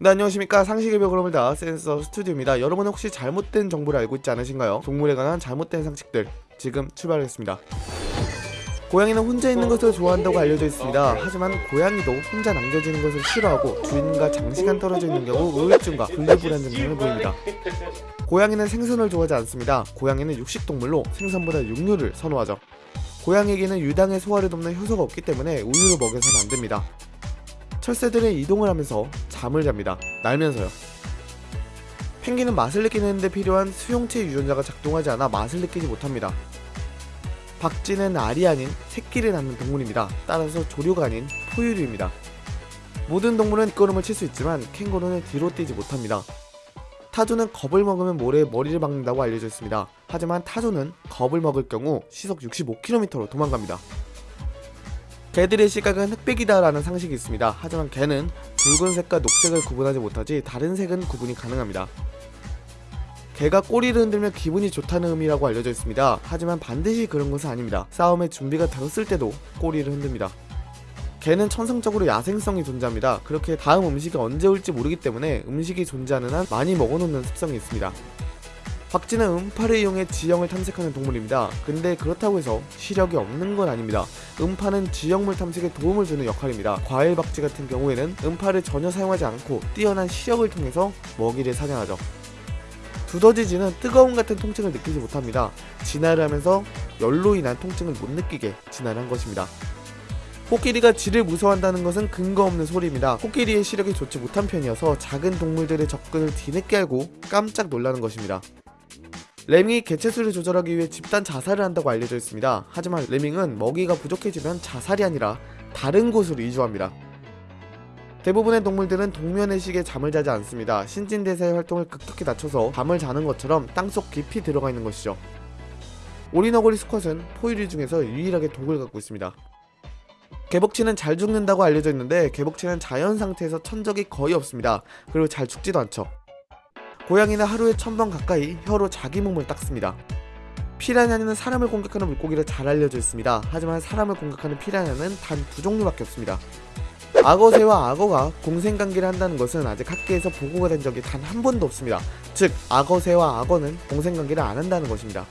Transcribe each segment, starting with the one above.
네 안녕하십니까. 상식의 벽을 넘다 센서 스튜디오입니다. 여러분은 혹시 잘못된 정보를 알고 있지 않으신가요? 동물에 관한 잘못된 상식들 지금 출발하겠습니다. 고양이는 혼자 있는 것을 좋아한다고 알려져 있습니다. 하지만 고양이도 혼자 남겨지는 것을 싫어하고 주인과 장시간 떨어져 있는 경우 우울증과 분리불안 증상을 보입니다. 고양이는 생선을 좋아하지 않습니다. 고양이는 육식동물로 생선보다 육류를 선호하죠. 고양이에게는 유당의 소화를 돕는 효소가 없기 때문에 우유를 먹여서는 안됩니다 철새들은 이동을 하면서 잠을 잡니다. 날면서요. 펭귄은 맛을 느끼는데 필요한 수용체 유전자가 작동하지 않아 맛을 느끼지 못합니다. 박쥐는 알이 아닌 새끼를 낳는 동물입니다. 따라서 조류가 아닌 포유류입니다. 모든 동물은 뒷걸음을 칠 수 있지만 캥거루는 뒤로 뛰지 못합니다. 타조는 겁을 먹으면 모래에 머리를 박는다고 알려져 있습니다. 하지만 타조는 겁을 먹을 경우 시속 65km로 도망갑니다. 개들의 시각은 흑백이다라는 상식이 있습니다. 하지만 개는 붉은색과 녹색을 구분하지 못하지 다른 색은 구분이 가능합니다. 개가 꼬리를 흔들면 기분이 좋다는 의미라고 알려져 있습니다. 하지만 반드시 그런 것은 아닙니다. 싸움의 준비가 되었을 때도 꼬리를 흔듭니다. 개는 천성적으로 야생성이 존재합니다. 그렇게 다음 음식이 언제 올지 모르기 때문에 음식이 존재하는 한 많이 먹어놓는 습성이 있습니다. 박쥐는 음파를 이용해 지형을 탐색하는 동물입니다. 근데 그렇다고 해서 시력이 없는 건 아닙니다. 음파는 지형물 탐색에 도움을 주는 역할입니다. 과일 박쥐 같은 경우에는 음파를 전혀 사용하지 않고 뛰어난 시력을 통해서 먹이를 사냥하죠. 두더지쥐는 뜨거움 같은 통증을 느끼지 못합니다. 진화를 하면서 열로 인한 통증을 못 느끼게 진화를 한 것입니다. 코끼리가 쥐를 무서워한다는 것은 근거 없는 소리입니다. 코끼리의 시력이 좋지 못한 편이어서 작은 동물들의 접근을 뒤늦게 알고 깜짝 놀라는 것입니다. 레밍이 개체수를 조절하기 위해 집단 자살을 한다고 알려져 있습니다. 하지만 레밍은 먹이가 부족해지면 자살이 아니라 다른 곳으로 이주합니다. 대부분의 동물들은 동면의식에 잠을 자지 않습니다. 신진대사의 활동을 급격히 낮춰서 잠을 자는 것처럼 땅속 깊이 들어가 있는 것이죠. 오리너구리 수컷은 포유류 중에서 유일하게 독을 갖고 있습니다. 개복치는 잘 죽는다고 알려져 있는데 개복치는 자연 상태에서 천적이 거의 없습니다. 그리고 잘 죽지도 않죠. 고양이는 하루에 천 번 가까이 혀로 자기 몸을 닦습니다. 피라냐는 사람을 공격하는 물고기로 잘 알려져 있습니다. 하지만 사람을 공격하는 피라냐는 단 두 종류밖에 없습니다. 악어새와 악어가 공생관계를 한다는 것은 아직 학계에서 보고가 된 적이 단 한 번도 없습니다. 즉 악어새와 악어는 공생관계를 안 한다는 것입니다.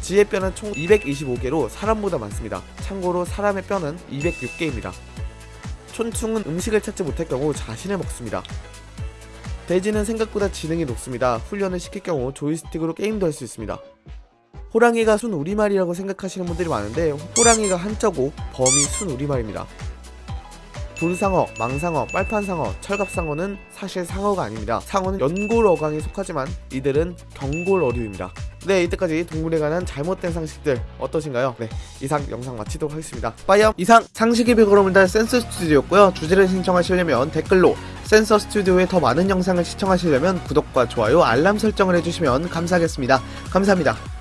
지의 뼈는 총 225개로 사람보다 많습니다. 참고로 사람의 뼈는 206개입니다. 촌충은 음식을 찾지 못할 경우 자신을 먹습니다. 돼지는 생각보다 지능이 높습니다. 훈련을 시킬 경우 조이스틱으로 게임도 할 수 있습니다. 호랑이가 순 우리말이라고 생각하시는 분들이 많은데 호랑이가 한자고 범이 순 우리말입니다. 돌상어, 망상어, 빨판상어, 철갑상어는 사실 상어가 아닙니다. 상어는 연골 어강에 속하지만 이들은 경골 어류입니다. 네 이때까지 동물에 관한 잘못된 상식들 어떠신가요? 네 이상 영상 마치도록 하겠습니다. 빠이염 이상 벽으로 달 센서 스튜디오였고요. 주제를 신청하시려면 댓글로 센서 스튜디오의 더 많은 영상을 시청하시려면 구독과 좋아요 알람 설정을 해주시면 감사하겠습니다. 감사합니다.